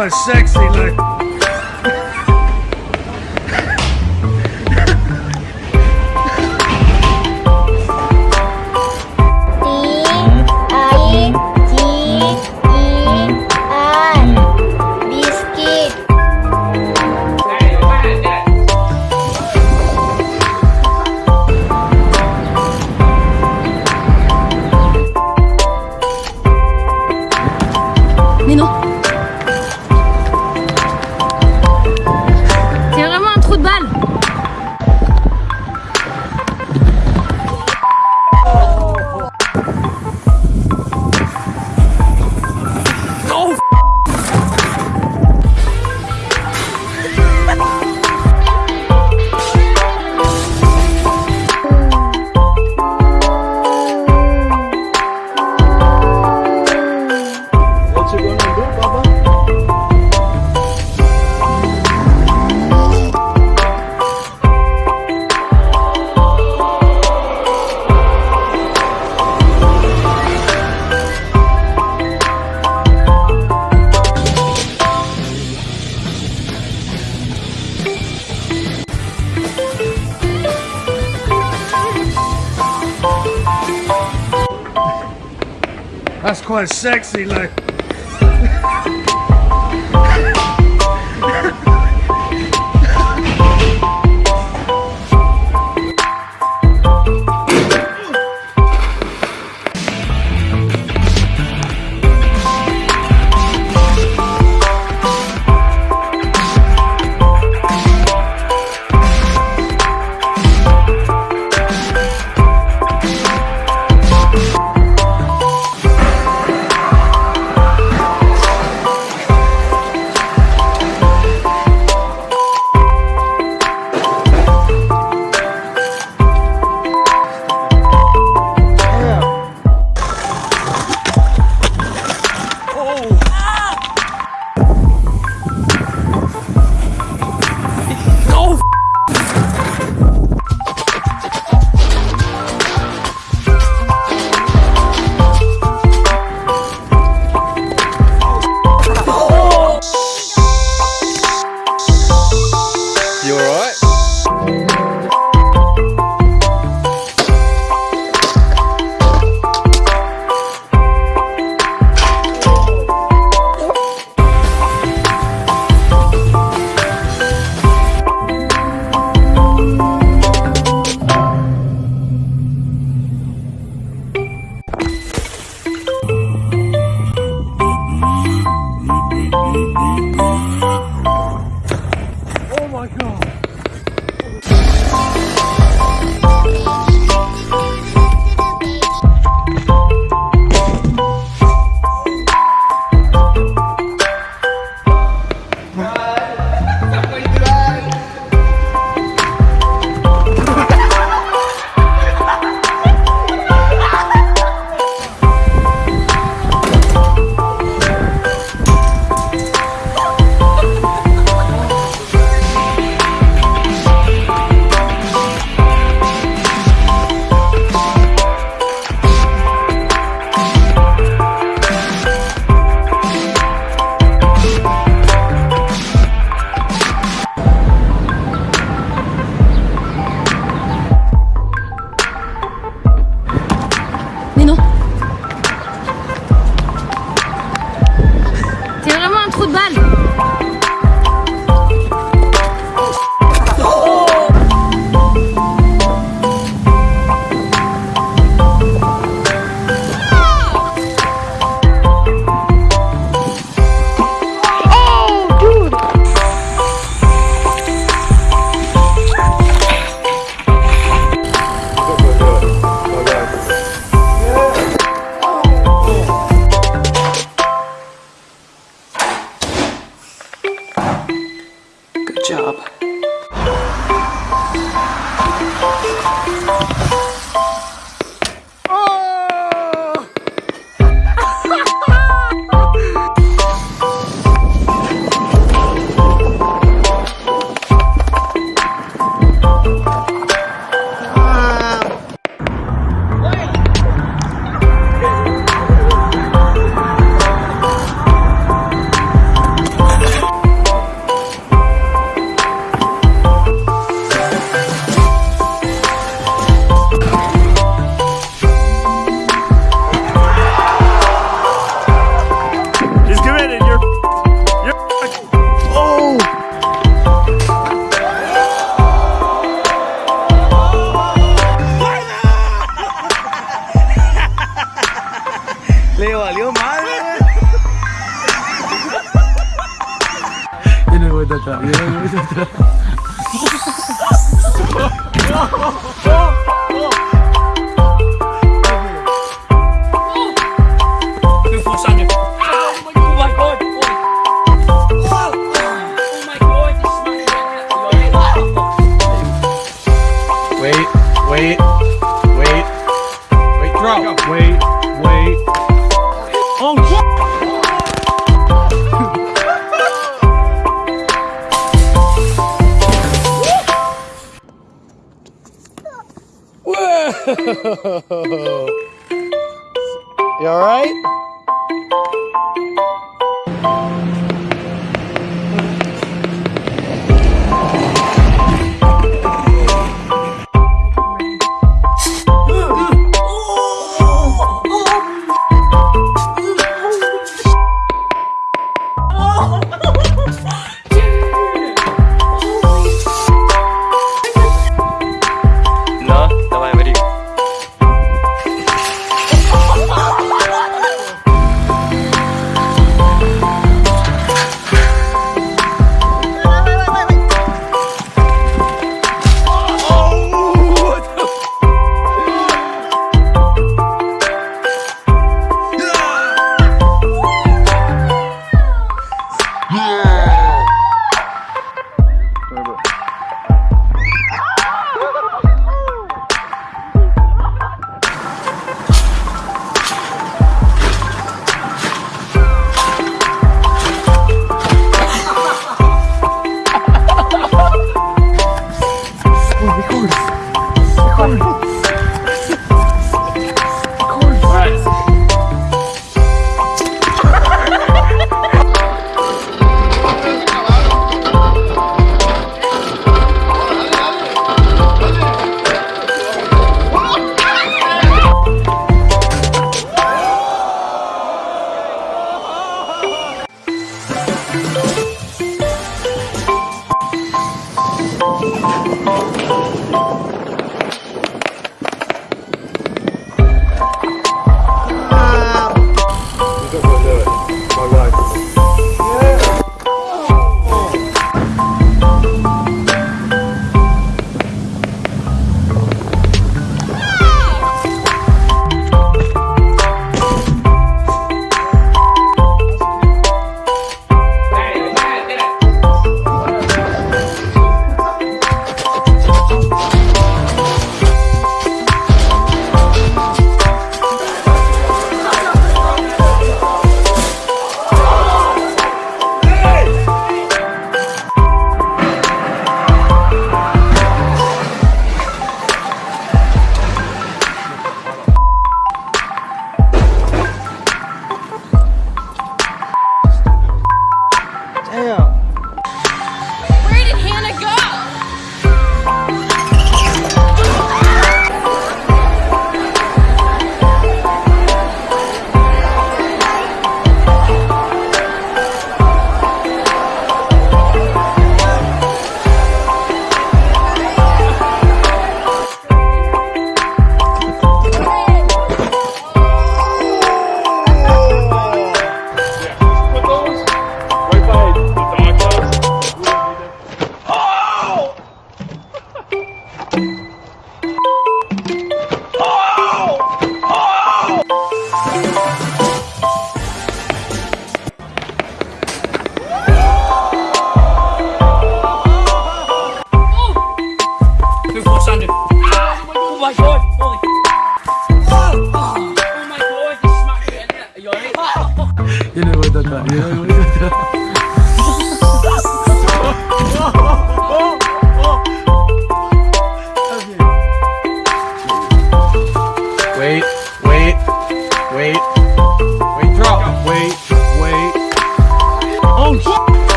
quite sexy, like. Quite sexy, like. job. You alright? No,